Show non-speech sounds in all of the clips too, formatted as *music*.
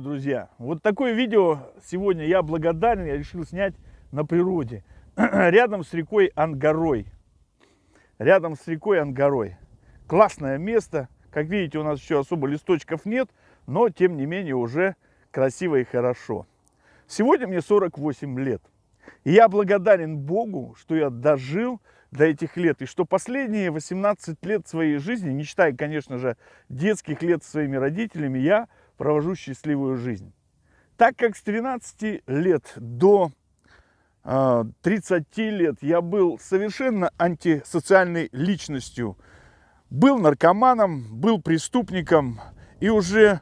друзья, вот такое видео сегодня я благодарен, я решил снять на природе. *clears throat* Рядом с рекой Ангарой. Рядом с рекой Ангарой. Классное место. Как видите, у нас еще особо листочков нет, но тем не менее уже красиво и хорошо. Сегодня мне 48 лет. И я благодарен Богу, что я дожил до этих лет. И что последние 18 лет своей жизни, не считая, конечно же, детских лет с своими родителями, я провожу счастливую жизнь. Так как с 13 лет до 30 а, лет я был совершенно антисоциальной личностью. Был наркоманом, был преступником. И уже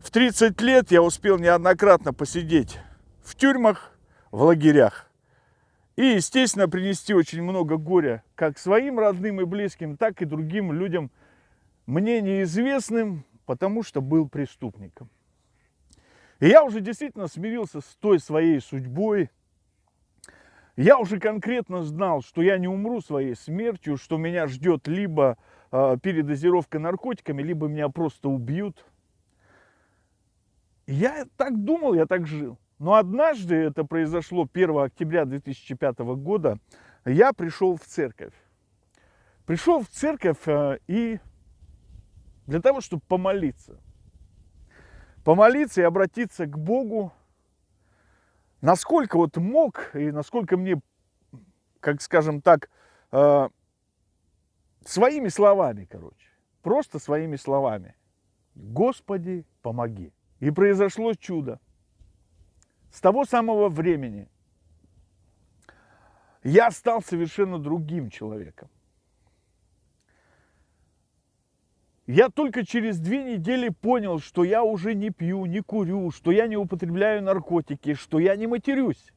в 30 лет я успел неоднократно посидеть в тюрьмах, в лагерях. И, естественно, принести очень много горя как своим родным и близким, так и другим людям, мне неизвестным, потому что был преступником. И я уже действительно смирился с той своей судьбой. Я уже конкретно знал, что я не умру своей смертью, что меня ждет либо э, передозировка наркотиками, либо меня просто убьют. Я так думал, я так жил. Но однажды, это произошло 1 октября 2005 года, я пришел в церковь. Пришел в церковь э, и для того, чтобы помолиться. Помолиться и обратиться к Богу, насколько вот мог и насколько мне, как скажем так, э, своими словами, короче, просто своими словами. Господи, помоги. И произошло чудо. С того самого времени я стал совершенно другим человеком. Я только через две недели понял, что я уже не пью, не курю, что я не употребляю наркотики, что я не матерюсь,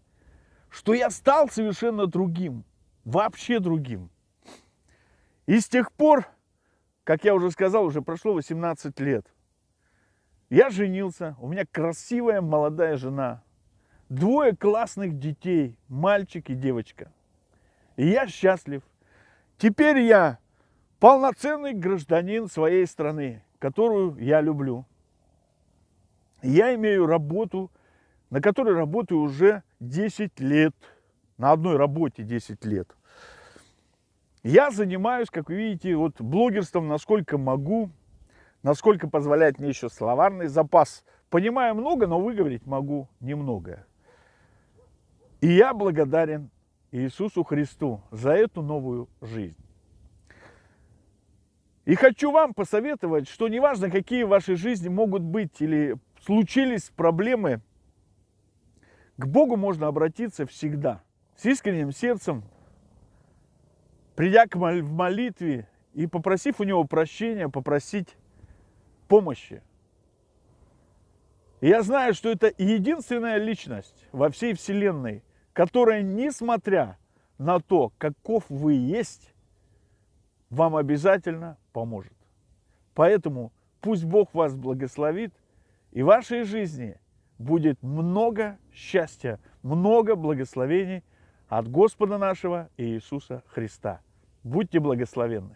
что я стал совершенно другим, вообще другим. И с тех пор, как я уже сказал, уже прошло 18 лет. Я женился, у меня красивая молодая жена, двое классных детей, мальчик и девочка. И я счастлив. Теперь я полноценный гражданин своей страны, которую я люблю. Я имею работу, на которой работаю уже 10 лет. На одной работе 10 лет. Я занимаюсь, как вы видите, вот блогерством, насколько могу, насколько позволяет мне еще словарный запас. Понимаю много, но выговорить могу немного. И я благодарен Иисусу Христу за эту новую жизнь. И хочу вам посоветовать, что неважно, какие в вашей жизни могут быть или случились проблемы, к Богу можно обратиться всегда, с искренним сердцем, придя к мол в молитве и попросив у Него прощения, попросить помощи. И я знаю, что это единственная личность во всей Вселенной, которая, несмотря на то, каков вы есть, вам обязательно поможет. Поэтому пусть Бог вас благословит, и в вашей жизни будет много счастья, много благословений от Господа нашего Иисуса Христа. Будьте благословенны!